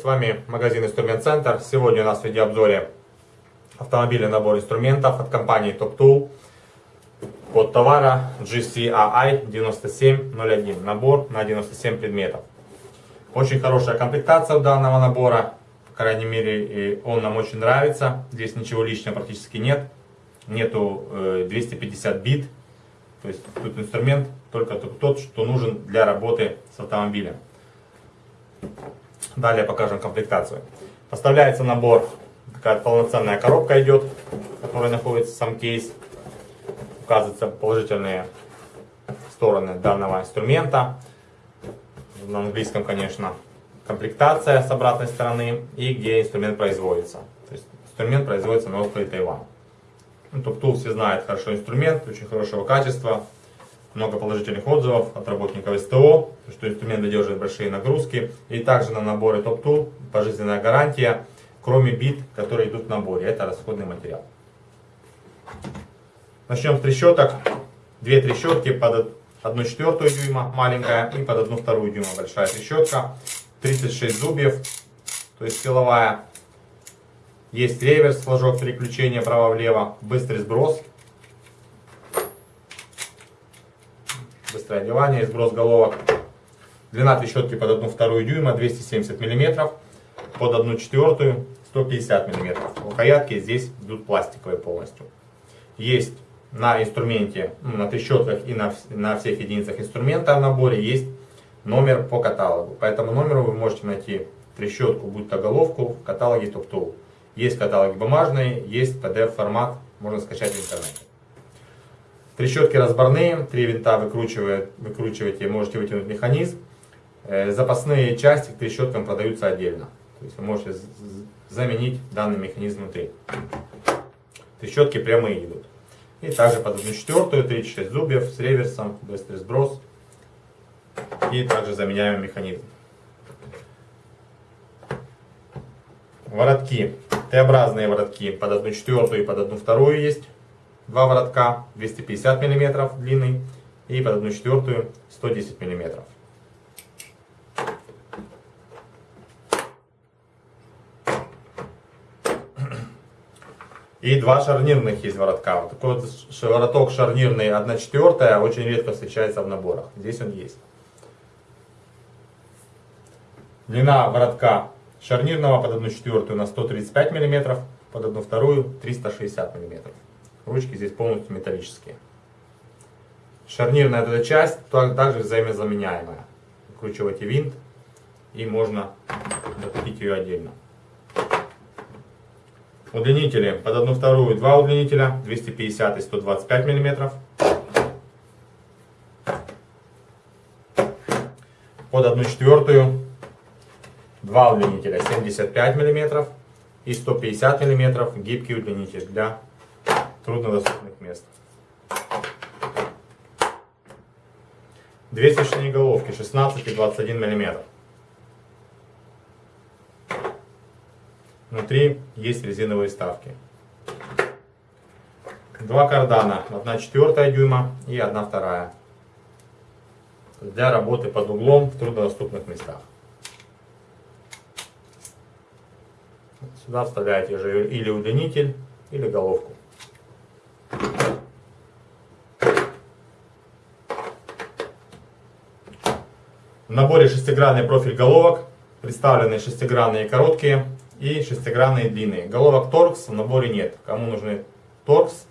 С вами магазин Инструмент Центр. Сегодня у нас в видеообзоре автомобильный набор инструментов от компании Top Tool. Код товара GCAI 9701. Набор на 97 предметов. Очень хорошая комплектация у данного набора. По крайней мере, он нам очень нравится. Здесь ничего лишнего практически нет. Нету 250 э, бит. То есть тут инструмент только тот, что нужен для работы с автомобилем. Далее покажем комплектацию. Поставляется набор, такая полноценная коробка идет, в которой находится сам кейс. Указываются положительные стороны данного инструмента. На английском, конечно, комплектация с обратной стороны и где инструмент производится. То есть инструмент производится на острове Тайвань. Ну, Топтул все знают хорошо инструмент, очень хорошего качества много положительных отзывов от работников СТО, что инструмент выдерживает большие нагрузки. И также на наборе Top Tool пожизненная гарантия, кроме бит, которые идут в наборе. Это расходный материал. Начнем с трещоток. Две трещотки под 1 четвертую дюйма маленькая и под 1 вторую дюйма большая трещотка. 36 зубьев, то есть силовая. Есть реверс, флажок переключения право-влево, быстрый сброс быстрое одевание и сброс головок. Длина трещотки под 1 вторую дюйма 270 мм, под 1 четвертую 150 мм. Рукоятки здесь идут пластиковые полностью. Есть на инструменте, ну, на трещотках и на, на всех единицах инструмента в наборе есть номер по каталогу. По этому номеру вы можете найти трещотку, будь то головку в каталоге TopTool. Есть каталоги бумажные, есть PDF формат, можно скачать в интернете. Трещотки разборные, три винта выкручиваете, можете вытянуть механизм. Э, запасные части к трещоткам продаются отдельно. То есть вы можете заменить данный механизм внутри. Трещотки прямые идут. И также под 1 четвертую, 36 зубьев с реверсом, быстрый сброс. И также заменяем механизм. Воротки. Т-образные воротки под 1 четвертую и под 1 вторую есть два воротка 250 мм длинный и под 1 четвертую 110 мм. И два шарнирных есть воротка. Вот такой вот вороток шарнирный 1 четвертая очень редко встречается в наборах. Здесь он есть. Длина воротка шарнирного под 1 четвертую на 135 мм, под 1 вторую 360 мм. Ручки здесь полностью металлические. Шарнирная эта часть также взаимозаменяемая. Выкручиваете винт и можно закрепить ее отдельно. Удлинители под одну вторую два удлинителя 250 и 125 мм. Под одну четвертую два удлинителя 75 мм и 150 мм гибкий удлинитель для труднодоступных мест. Две свечные головки 16 и 21 мм. Внутри есть резиновые вставки. Два кардана, 1 четвертая дюйма и 1 вторая. Для работы под углом в труднодоступных местах. Сюда вставляете же или удлинитель, или головку. В наборе шестигранный профиль головок, представлены шестигранные короткие и шестигранные длинные. Головок торкс в наборе нет. Кому нужны торкс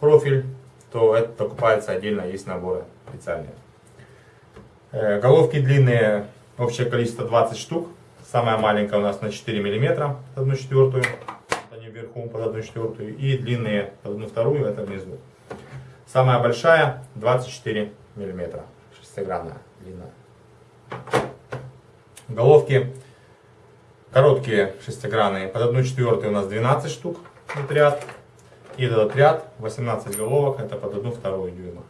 профиль, то это покупается отдельно, есть наборы специальные. Э, головки длинные, общее количество 20 штук. Самая маленькая у нас на 4 мм, 1 четвертую, они вверху под 1 четвертую. И длинные под 1 вторую, это внизу. Самая большая 24 мм, шестигранная, длинная. Головки короткие шестигранные, под 1 четвертую у нас 12 штук этот ряд. И этот ряд 18 головок, это под 1 вторую дюйма.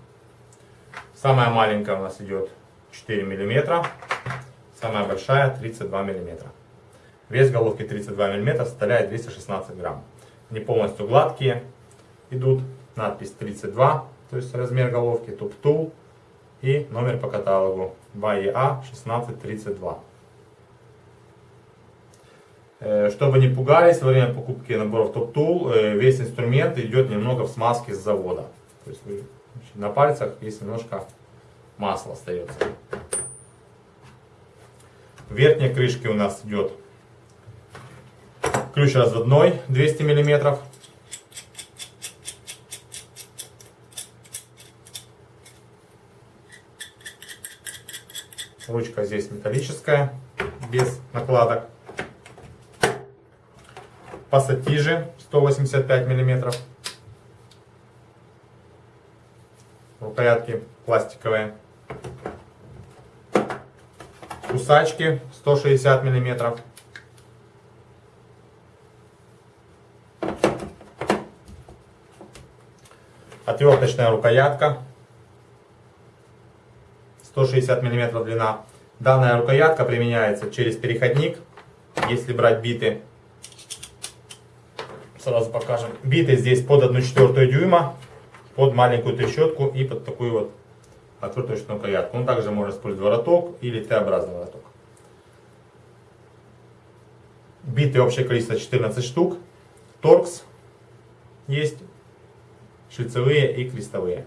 Самая маленькая у нас идет 4 мм, самая большая 32 мм. Вес головки 32 мм составляет 216 грамм. Не полностью гладкие идут, надпись 32, то есть размер головки, туп-тул и номер по каталогу БАЕА 1632. Э, чтобы не пугались во время покупки наборов Top Tool, э, весь инструмент идет немного в смазке с завода. То есть на пальцах есть немножко масла остается. В верхней крышке у нас идет ключ разводной 200 миллиметров. Ручка здесь металлическая, без накладок. Пассатижи 185 миллиметров. Рукоятки пластиковые. Кусачки 160 миллиметров. Отверточная рукоятка 160 мм длина. Данная рукоятка применяется через переходник, если брать биты. Сразу покажем. Биты здесь под 1,4 дюйма, под маленькую трещотку и под такую вот отверточную рукоятку. Он также может использовать вороток или Т-образный вороток. Биты общее количество 14 штук. Торкс есть, шлицевые и крестовые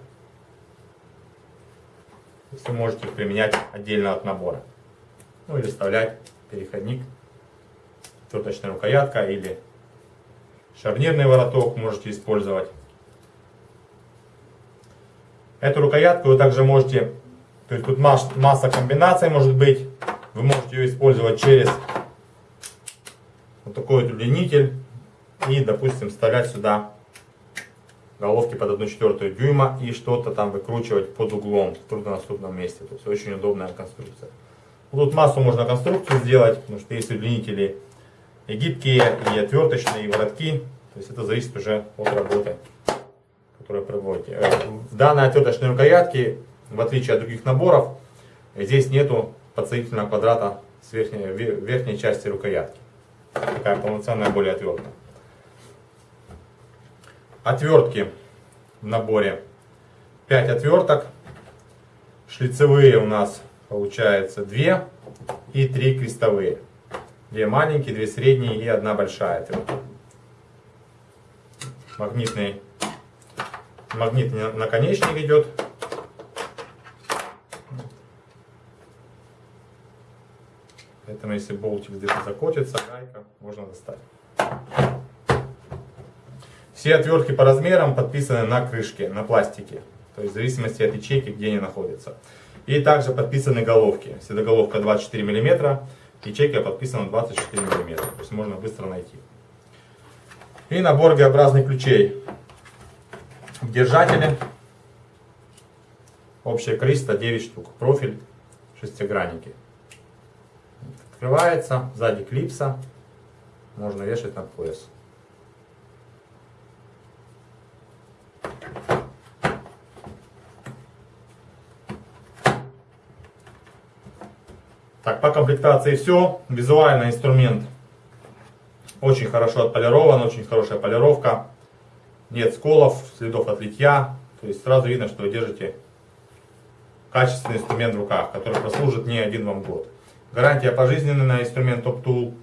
вы можете применять отдельно от набора. Ну или вставлять переходник, отверточная рукоятка или шарнирный вороток можете использовать. Эту рукоятку вы также можете, то есть тут масса комбинаций может быть, вы можете ее использовать через вот такой вот удлинитель и, допустим, вставлять сюда головки под 1,4 дюйма и что-то там выкручивать под углом в труднодоступном месте. То есть очень удобная конструкция. Тут массу можно конструкцию сделать, потому что есть удлинители и гибкие, и отверточные, и воротки. То есть это зависит уже от работы, которую проводите. Э, в данной отверточной рукоятке, в отличие от других наборов, здесь нету подсоединительного квадрата с верхней, верхней части рукоятки. Такая полноценная, более отвертка. Отвертки в наборе 5 отверток. Шлицевые у нас получается 2 и 3 крестовые. Две маленькие, две средние и одна большая отвертка. Магнитный, магнитный наконечник идет. Поэтому если болтик где-то закотится, гайка, можно достать. Все отвертки по размерам подписаны на крышке, на пластике. То есть в зависимости от ячейки, где они находятся. И также подписаны головки. Если головка 24 мм, ячейка подписана 24 мм. То есть можно быстро найти. И набор Г-образных ключей. Держатели. Общее количество 9 штук. Профиль шестигранники. Открывается. Сзади клипса. Можно вешать на пояс. Так, по комплектации все. Визуально инструмент очень хорошо отполирован, очень хорошая полировка. Нет сколов, следов от литья. То есть сразу видно, что вы держите качественный инструмент в руках, который прослужит не один вам год. Гарантия пожизненная на инструмент Top Tool.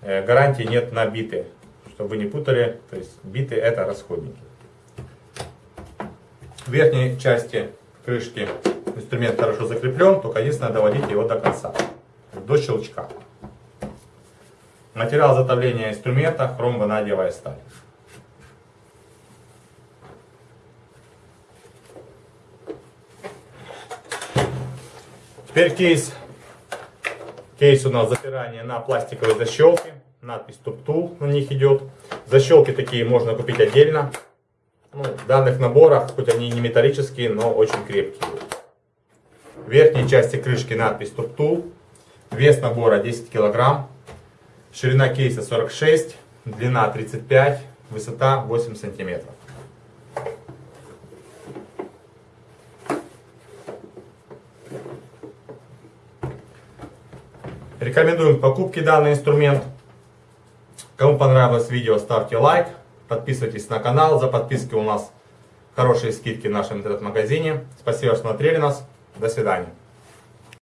Э, гарантии нет на биты, чтобы вы не путали. То есть биты это расходники. В верхней части крышки инструмент хорошо закреплен, только единственное доводить его до конца до щелчка. Материал затовления инструмента хром-ванадиевая сталь. Теперь кейс. Кейс у нас запирание на пластиковой защелке. Надпись Tool на них идет. Защелки такие можно купить отдельно. Ну, в данных наборах, хоть они не металлические, но очень крепкие. В верхней части крышки надпись Tool. Вес набора 10 килограмм. Ширина кейса 46, длина 35, высота 8 сантиметров. Рекомендуем к покупке данный инструмент. Кому понравилось видео, ставьте лайк, подписывайтесь на канал. За подписки у нас хорошие скидки в нашем интернет-магазине. Спасибо, что смотрели нас. До свидания.